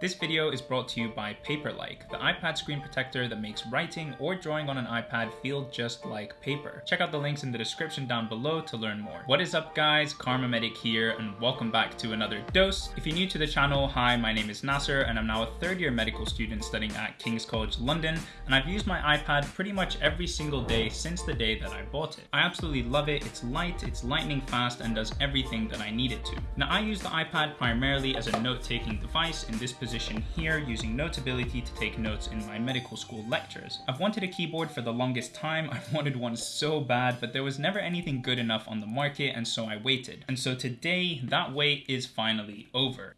This video is brought to you by Paperlike, the iPad screen protector that makes writing or drawing on an iPad feel just like paper. Check out the links in the description down below to learn more. What is up guys, Kharma Medic here and welcome back to another dose. If you're new to the channel, hi, my name is Nasser and I'm now a third year medical student studying at King's College London and I've used my iPad pretty much every single day since the day that I bought it. I absolutely love it, it's light, it's lightning fast and does everything that I need it to. Now I use the iPad primarily as a note-taking device in this position position here using Notability to take notes in my medical school lectures. I've wanted a keyboard for the longest time, I've wanted one so bad, but there was never anything good enough on the market and so I waited. And so today, that wait is finally over.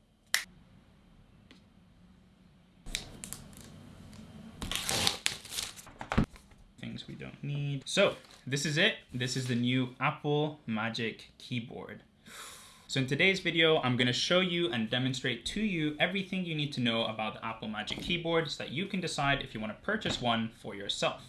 Things we don't need. So, this is it. This is the new Apple Magic Keyboard. So in today's video, I'm gonna show you and demonstrate to you everything you need to know about the Apple Magic Keyboard so that you can decide if you wanna purchase one for yourself.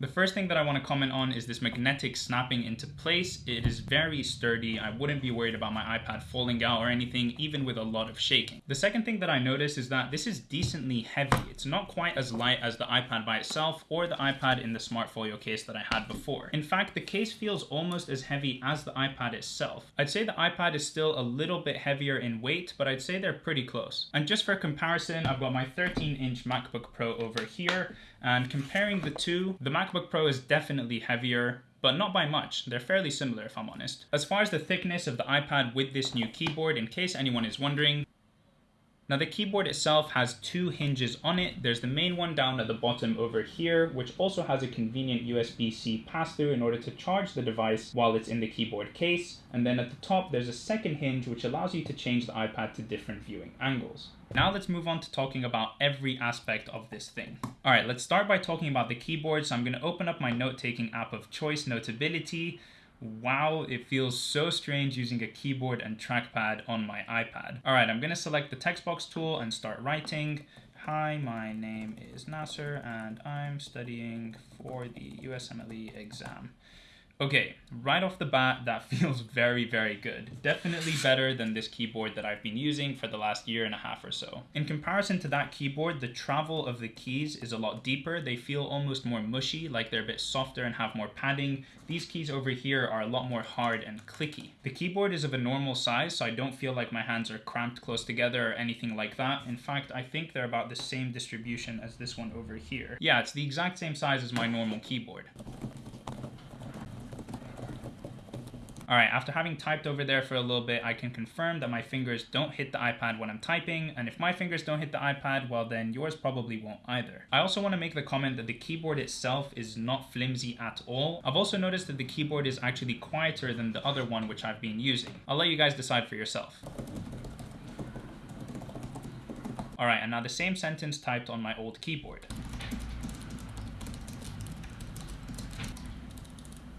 The first thing that I want to comment on is this magnetic snapping into place. It is very sturdy. I wouldn't be worried about my iPad falling out or anything, even with a lot of shaking. The second thing that I noticed is that this is decently heavy. It's not quite as light as the iPad by itself or the iPad in the Smart Folio case that I had before. In fact, the case feels almost as heavy as the iPad itself. I'd say the iPad is still a little bit heavier in weight, but I'd say they're pretty close. And just for comparison, I've got my 13 inch MacBook Pro over here and comparing the two, the MacBook Pro is definitely heavier, but not by much. They're fairly similar if I'm honest. As far as the thickness of the iPad with this new keyboard, in case anyone is wondering, now the keyboard itself has two hinges on it. There's the main one down at the bottom over here, which also has a convenient USB-C pass-through in order to charge the device while it's in the keyboard case. And then at the top, there's a second hinge which allows you to change the iPad to different viewing angles. Now let's move on to talking about every aspect of this thing. All right, let's start by talking about the keyboard. So I'm gonna open up my note-taking app of choice, Notability. Wow, it feels so strange using a keyboard and trackpad on my iPad. All right, I'm gonna select the text box tool and start writing. Hi, my name is Nasser and I'm studying for the USMLE exam. Okay, right off the bat, that feels very, very good. Definitely better than this keyboard that I've been using for the last year and a half or so. In comparison to that keyboard, the travel of the keys is a lot deeper. They feel almost more mushy, like they're a bit softer and have more padding. These keys over here are a lot more hard and clicky. The keyboard is of a normal size, so I don't feel like my hands are cramped close together or anything like that. In fact, I think they're about the same distribution as this one over here. Yeah, it's the exact same size as my normal keyboard. All right, after having typed over there for a little bit, I can confirm that my fingers don't hit the iPad when I'm typing, and if my fingers don't hit the iPad, well then yours probably won't either. I also want to make the comment that the keyboard itself is not flimsy at all. I've also noticed that the keyboard is actually quieter than the other one which I've been using. I'll let you guys decide for yourself. All right, and now the same sentence typed on my old keyboard.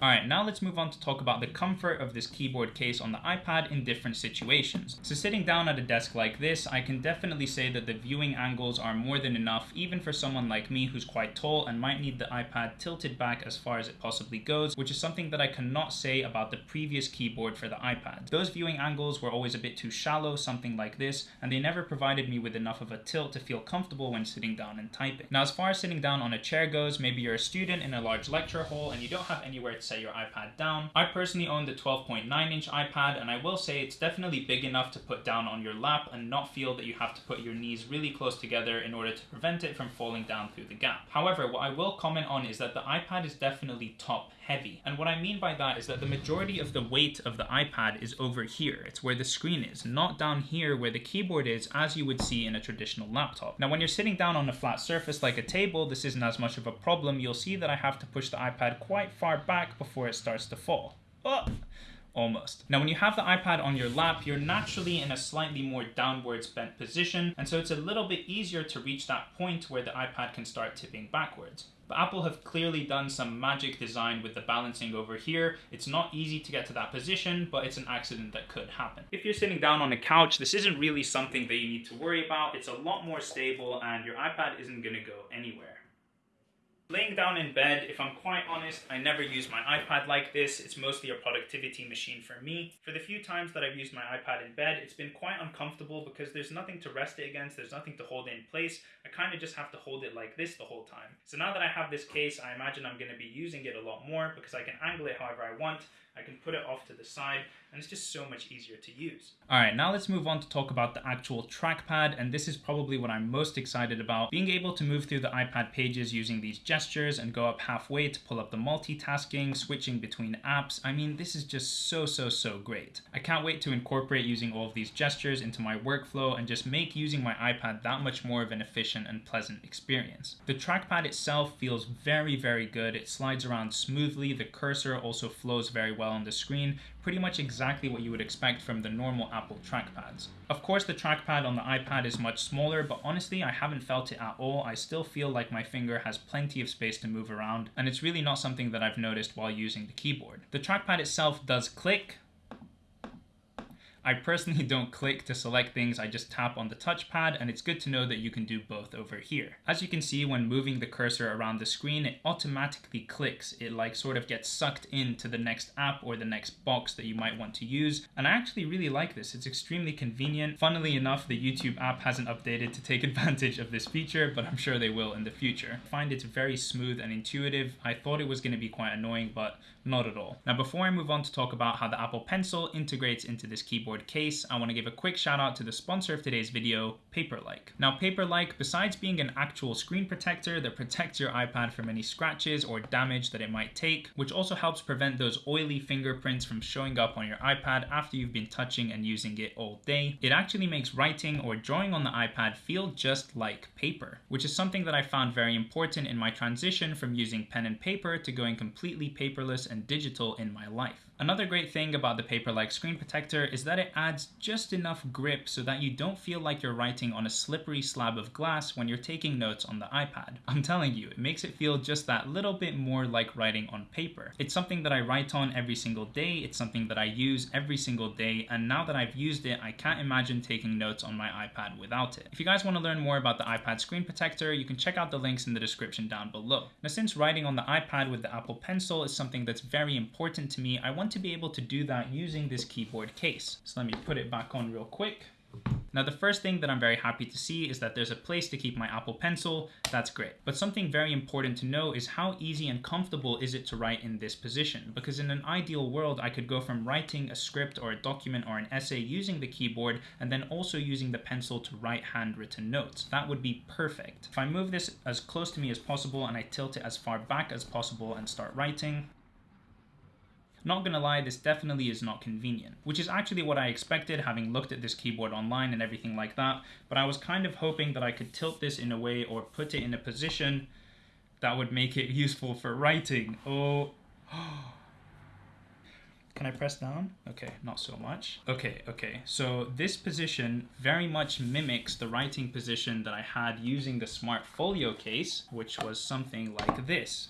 Alright, now let's move on to talk about the comfort of this keyboard case on the iPad in different situations. So sitting down at a desk like this, I can definitely say that the viewing angles are more than enough, even for someone like me who's quite tall and might need the iPad tilted back as far as it possibly goes, which is something that I cannot say about the previous keyboard for the iPad. Those viewing angles were always a bit too shallow, something like this, and they never provided me with enough of a tilt to feel comfortable when sitting down and typing. Now, as far as sitting down on a chair goes, maybe you're a student in a large lecture hall and you don't have anywhere to set your iPad down. I personally own the 12.9 inch iPad and I will say it's definitely big enough to put down on your lap and not feel that you have to put your knees really close together in order to prevent it from falling down through the gap. However, what I will comment on is that the iPad is definitely top heavy. And what I mean by that is that the majority of the weight of the iPad is over here. It's where the screen is, not down here where the keyboard is as you would see in a traditional laptop. Now when you're sitting down on a flat surface like a table, this isn't as much of a problem. You'll see that I have to push the iPad quite far back before it starts to fall. Oh almost. Now when you have the iPad on your lap, you're naturally in a slightly more downwards bent position, and so it's a little bit easier to reach that point where the iPad can start tipping backwards. But Apple have clearly done some magic design with the balancing over here. It's not easy to get to that position, but it's an accident that could happen. If you're sitting down on a couch, this isn't really something that you need to worry about. It's a lot more stable and your iPad isn't gonna go anywhere. Laying down in bed, if I'm quite honest, I never use my iPad like this. It's mostly a productivity machine for me. For the few times that I've used my iPad in bed, it's been quite uncomfortable because there's nothing to rest it against, there's nothing to hold it in place. I kind of just have to hold it like this the whole time. So now that I have this case, I imagine I'm going to be using it a lot more because I can angle it however I want. I can put it off to the side and it's just so much easier to use. All right, now let's move on to talk about the actual trackpad and this is probably what I'm most excited about. Being able to move through the iPad pages using these gestures and go up halfway to pull up the multitasking, switching between apps. I mean, this is just so, so, so great. I can't wait to incorporate using all of these gestures into my workflow and just make using my iPad that much more of an efficient and pleasant experience. The trackpad itself feels very, very good. It slides around smoothly. The cursor also flows very well on the screen, pretty much exactly what you would expect from the normal Apple trackpads. Of course, the trackpad on the iPad is much smaller, but honestly, I haven't felt it at all. I still feel like my finger has plenty of space to move around, and it's really not something that I've noticed while using the keyboard. The trackpad itself does click, I personally don't click to select things, I just tap on the touchpad and it's good to know that you can do both over here. As you can see when moving the cursor around the screen, it automatically clicks. It like sort of gets sucked into the next app or the next box that you might want to use. And I actually really like this. It's extremely convenient. Funnily enough, the YouTube app hasn't updated to take advantage of this feature, but I'm sure they will in the future. I find it's very smooth and intuitive. I thought it was going to be quite annoying, but not at all. Now, before I move on to talk about how the Apple Pencil integrates into this keyboard case, I want to give a quick shout out to the sponsor of today's video, Paperlike. Now, Paperlike, besides being an actual screen protector that protects your iPad from any scratches or damage that it might take, which also helps prevent those oily fingerprints from showing up on your iPad after you've been touching and using it all day, it actually makes writing or drawing on the iPad feel just like paper, which is something that I found very important in my transition from using pen and paper to going completely paperless and digital in my life. Another great thing about the Paperlike screen protector is that it adds just enough grip so that you don't feel like you're writing on a slippery slab of glass when you're taking notes on the iPad. I'm telling you, it makes it feel just that little bit more like writing on paper. It's something that I write on every single day, it's something that I use every single day, and now that I've used it, I can't imagine taking notes on my iPad without it. If you guys want to learn more about the iPad screen protector, you can check out the links in the description down below. Now since writing on the iPad with the Apple Pencil is something that's very important to me, I want to be able to do that using this keyboard case. So let me put it back on real quick. Now the first thing that I'm very happy to see is that there's a place to keep my Apple Pencil, that's great. But something very important to know is how easy and comfortable is it to write in this position? Because in an ideal world, I could go from writing a script or a document or an essay using the keyboard and then also using the pencil to write handwritten notes. That would be perfect. If I move this as close to me as possible and I tilt it as far back as possible and start writing, not gonna lie, this definitely is not convenient, which is actually what I expected having looked at this keyboard online and everything like that, but I was kind of hoping that I could tilt this in a way or put it in a position that would make it useful for writing. Oh, Can I press down? Okay, not so much. Okay, okay. So this position very much mimics the writing position that I had using the Smart Folio case, which was something like this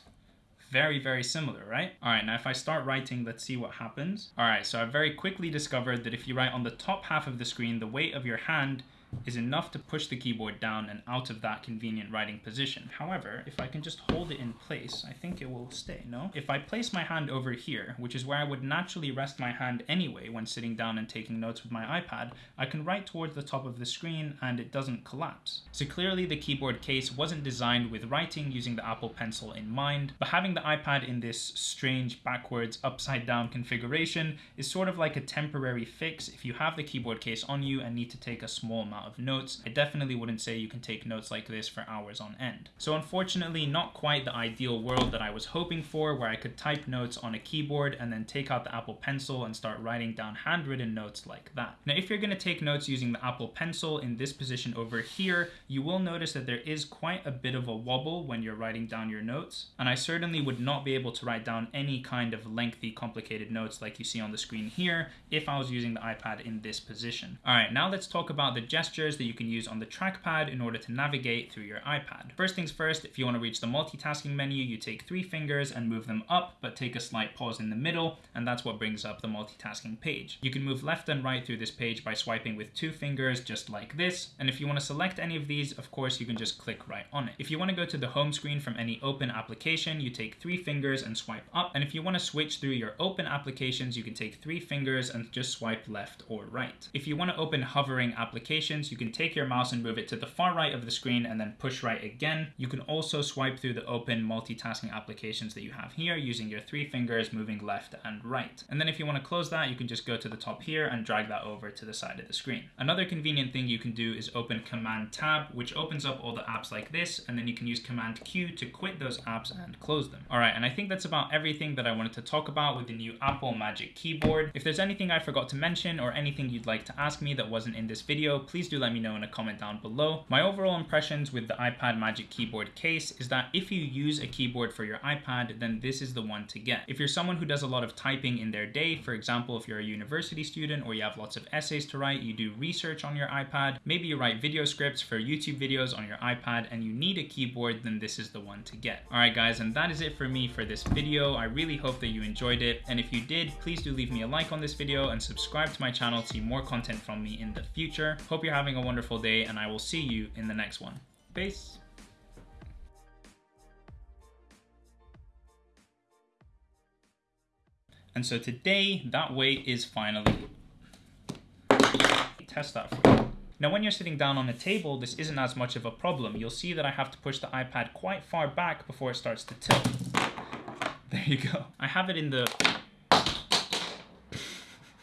very, very similar, right? All right, now if I start writing, let's see what happens. All right, so I very quickly discovered that if you write on the top half of the screen, the weight of your hand is enough to push the keyboard down and out of that convenient writing position. However, if I can just hold it in place, I think it will stay, no? If I place my hand over here, which is where I would naturally rest my hand anyway when sitting down and taking notes with my iPad, I can write towards the top of the screen and it doesn't collapse. So clearly the keyboard case wasn't designed with writing using the Apple Pencil in mind, but having the iPad in this strange backwards upside down configuration is sort of like a temporary fix if you have the keyboard case on you and need to take a small amount amount of notes. I definitely wouldn't say you can take notes like this for hours on end. So unfortunately, not quite the ideal world that I was hoping for where I could type notes on a keyboard and then take out the Apple Pencil and start writing down handwritten notes like that. Now, if you're gonna take notes using the Apple Pencil in this position over here, you will notice that there is quite a bit of a wobble when you're writing down your notes. And I certainly would not be able to write down any kind of lengthy, complicated notes like you see on the screen here if I was using the iPad in this position. All right, now let's talk about the gesture gestures that you can use on the trackpad in order to navigate through your iPad. First things first, if you want to reach the multitasking menu, you take three fingers and move them up, but take a slight pause in the middle, and that's what brings up the multitasking page. You can move left and right through this page by swiping with two fingers, just like this, and if you want to select any of these, these, of course, you can just click right on it. If you want to go to the home screen from any open application, you take three fingers and swipe up. And if you want to switch through your open applications, you can take three fingers and just swipe left or right. If you want to open hovering applications, you can take your mouse and move it to the far right of the screen and then push right again. You can also swipe through the open multitasking applications that you have here using your three fingers moving left and right. And then if you want to close that, you can just go to the top here and drag that over to the side of the screen. Another convenient thing you can do is open Command Tab, which opens up all the apps like this, and then you can use Command Q to quit those apps and close them. All right, and I think that's about everything that I wanted to talk about with the new Apple Magic Keyboard. If there's anything I forgot to mention or anything you'd like to ask me that wasn't in this video, please do let me know in a comment down below. My overall impressions with the iPad Magic Keyboard case is that if you use a keyboard for your iPad, then this is the one to get. If you're someone who does a lot of typing in their day, for example, if you're a university student or you have lots of essays to write, you do research on your iPad, maybe you write video scripts for YouTube videos on your iPad and you need a keyboard, then this is the one to get. All right, guys, and that is it for me for this video. I really hope that you enjoyed it. And if you did, please do leave me a like on this video and subscribe to my channel to see more content from me in the future. Hope you're having a wonderful day and I will see you in the next one. Peace. And so today, that weight is finally, test that for you. Now when you're sitting down on a table, this isn't as much of a problem. You'll see that I have to push the iPad quite far back before it starts to tilt. There you go. I have it in the